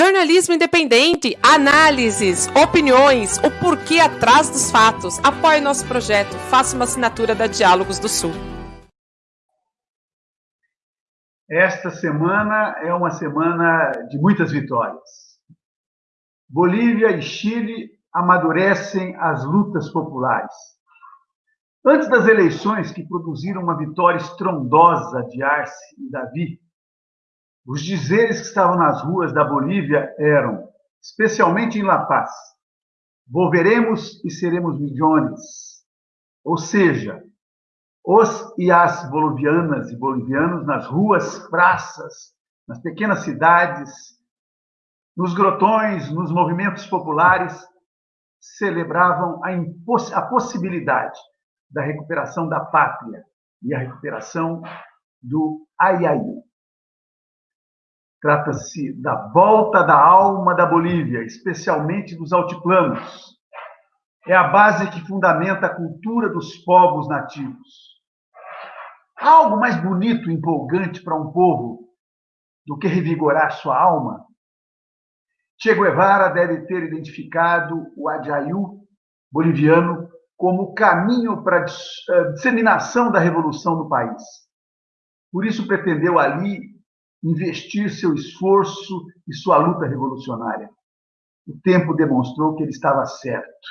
Jornalismo independente, análises, opiniões, o porquê atrás dos fatos. Apoie nosso projeto, faça uma assinatura da Diálogos do Sul. Esta semana é uma semana de muitas vitórias. Bolívia e Chile amadurecem as lutas populares. Antes das eleições que produziram uma vitória estrondosa de Arce e Davi, os dizeres que estavam nas ruas da Bolívia eram, especialmente em La Paz, volveremos e seremos milhões. Ou seja, os e as bolivianas e bolivianos nas ruas, praças, nas pequenas cidades, nos grotões, nos movimentos populares, celebravam a, a possibilidade da recuperação da pátria e a recuperação do Ayaí. Trata-se da volta da alma da Bolívia, especialmente dos altiplanos. É a base que fundamenta a cultura dos povos nativos. Há algo mais bonito e empolgante para um povo do que revigorar sua alma? Che Guevara deve ter identificado o Adjayu boliviano como o caminho para a eh, disseminação da revolução no país. Por isso pretendeu ali investir seu esforço e sua luta revolucionária. O tempo demonstrou que ele estava certo.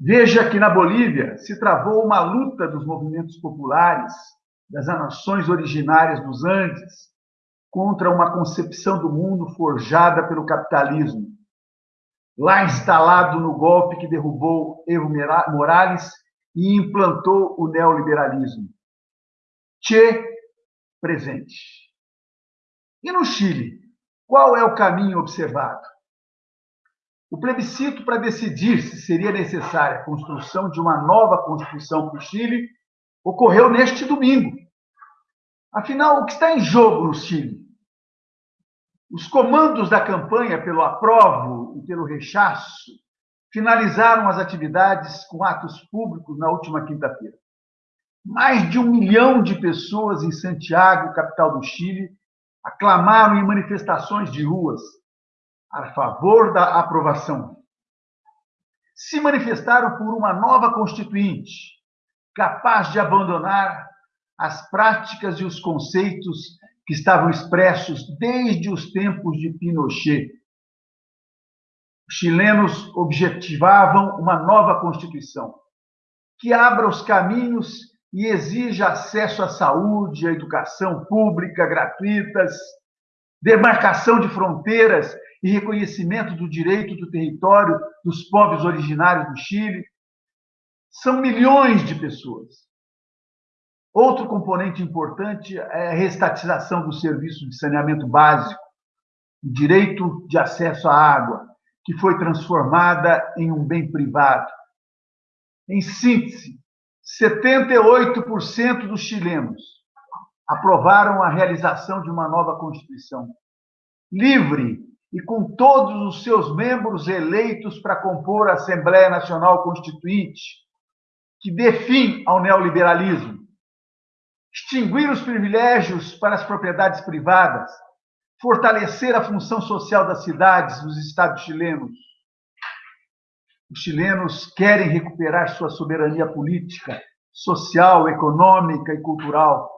Veja que na Bolívia se travou uma luta dos movimentos populares, das nações originárias dos Andes, contra uma concepção do mundo forjada pelo capitalismo. Lá instalado no golpe que derrubou Evo Morales e implantou o neoliberalismo. Che presente. E no Chile, qual é o caminho observado? O plebiscito para decidir se seria necessária a construção de uma nova Constituição para o Chile ocorreu neste domingo. Afinal, o que está em jogo no Chile? Os comandos da campanha pelo aprovo e pelo rechaço finalizaram as atividades com atos públicos na última quinta-feira. Mais de um milhão de pessoas em Santiago, capital do Chile, aclamaram em manifestações de ruas a favor da aprovação. Se manifestaram por uma nova Constituinte, capaz de abandonar as práticas e os conceitos que estavam expressos desde os tempos de Pinochet. Os chilenos objetivavam uma nova Constituição que abra os caminhos e exija acesso à saúde, à educação pública gratuitas, demarcação de fronteiras e reconhecimento do direito do território dos povos originários do Chile. São milhões de pessoas. Outro componente importante é a restatização do serviço de saneamento básico, o direito de acesso à água, que foi transformada em um bem privado. Em síntese, 78% dos chilenos aprovaram a realização de uma nova Constituição, livre e com todos os seus membros eleitos para compor a Assembleia Nacional Constituinte, que dê fim ao neoliberalismo, extinguir os privilégios para as propriedades privadas, fortalecer a função social das cidades dos estados chilenos, os chilenos querem recuperar sua soberania política, social, econômica e cultural,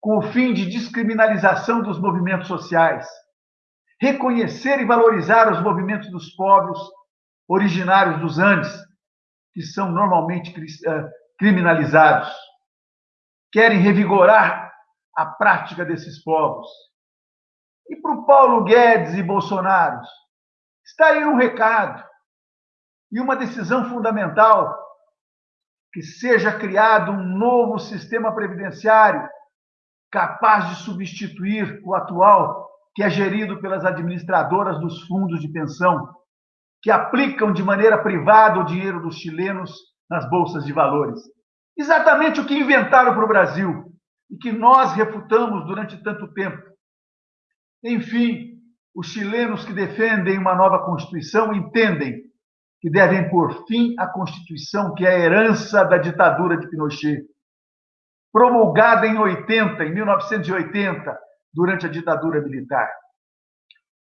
com o fim de descriminalização dos movimentos sociais, reconhecer e valorizar os movimentos dos povos originários dos Andes, que são normalmente eh, criminalizados. Querem revigorar a prática desses povos. E para o Paulo Guedes e Bolsonaro, está aí um recado e uma decisão fundamental que seja criado um novo sistema previdenciário capaz de substituir o atual, que é gerido pelas administradoras dos fundos de pensão, que aplicam de maneira privada o dinheiro dos chilenos nas bolsas de valores. Exatamente o que inventaram para o Brasil e que nós refutamos durante tanto tempo. Enfim, os chilenos que defendem uma nova Constituição entendem que devem pôr fim à Constituição, que é a herança da ditadura de Pinochet, promulgada em 80, em 1980, durante a ditadura militar.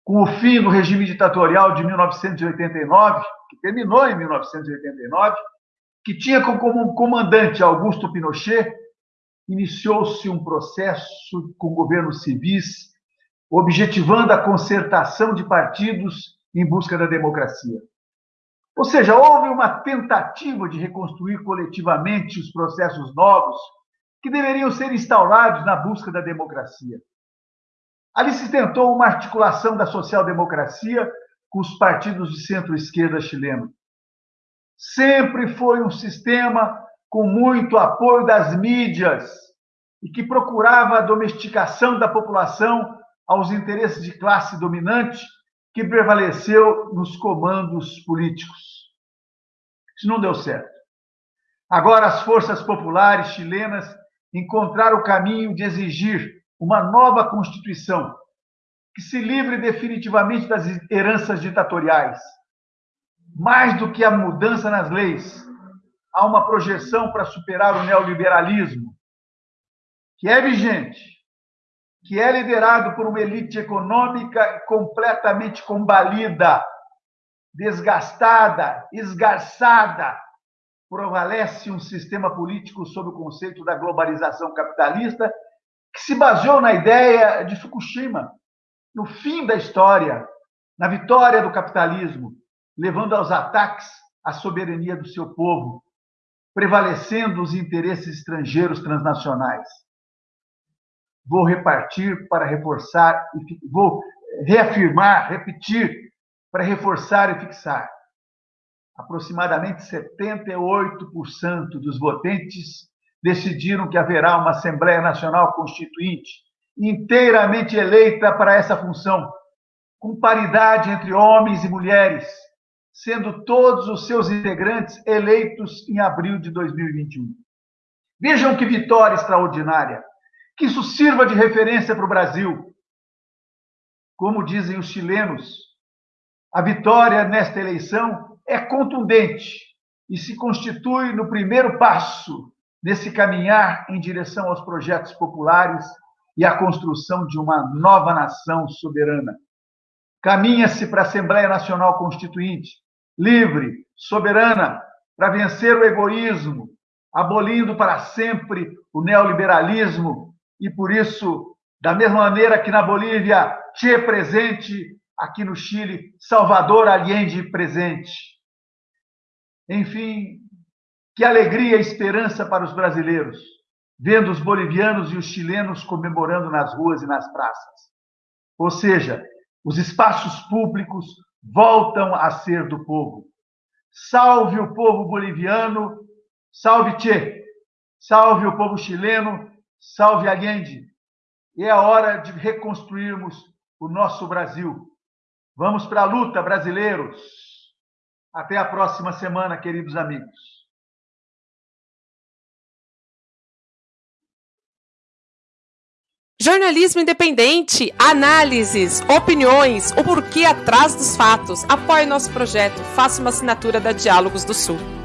com o fim do regime ditatorial de 1989, que terminou em 1989, que tinha como comandante Augusto Pinochet, iniciou-se um processo com governos civis, objetivando a concertação de partidos em busca da democracia. Ou seja, houve uma tentativa de reconstruir coletivamente os processos novos que deveriam ser instaurados na busca da democracia. Ali se tentou uma articulação da social-democracia com os partidos de centro-esquerda chileno. Sempre foi um sistema com muito apoio das mídias e que procurava a domesticação da população aos interesses de classe dominante que prevaleceu nos comandos políticos. Isso não deu certo. Agora, as forças populares chilenas encontraram o caminho de exigir uma nova Constituição que se livre definitivamente das heranças ditatoriais. Mais do que a mudança nas leis, há uma projeção para superar o neoliberalismo, que é vigente, que é liderado por uma elite econômica completamente combalida, desgastada, esgarçada. Prevalece um sistema político sob o conceito da globalização capitalista, que se baseou na ideia de Fukushima, no fim da história, na vitória do capitalismo, levando aos ataques à soberania do seu povo, prevalecendo os interesses estrangeiros transnacionais vou repartir para reforçar, vou reafirmar, repetir para reforçar e fixar. Aproximadamente 78% dos votantes decidiram que haverá uma Assembleia Nacional Constituinte inteiramente eleita para essa função, com paridade entre homens e mulheres, sendo todos os seus integrantes eleitos em abril de 2021. Vejam que vitória extraordinária! Que isso sirva de referência para o Brasil. Como dizem os chilenos, a vitória nesta eleição é contundente e se constitui no primeiro passo nesse caminhar em direção aos projetos populares e à construção de uma nova nação soberana. Caminha-se para a Assembleia Nacional Constituinte, livre, soberana, para vencer o egoísmo, abolindo para sempre o neoliberalismo e por isso, da mesma maneira que na Bolívia, Che presente, aqui no Chile, Salvador Allende presente. Enfim, que alegria e esperança para os brasileiros, vendo os bolivianos e os chilenos comemorando nas ruas e nas praças. Ou seja, os espaços públicos voltam a ser do povo. Salve o povo boliviano, salve Che, salve o povo chileno, Salve Allende! É a hora de reconstruirmos o nosso Brasil. Vamos para a luta, brasileiros! Até a próxima semana, queridos amigos. Jornalismo independente, análises, opiniões, o porquê atrás dos fatos. Apoie nosso projeto, faça uma assinatura da Diálogos do Sul.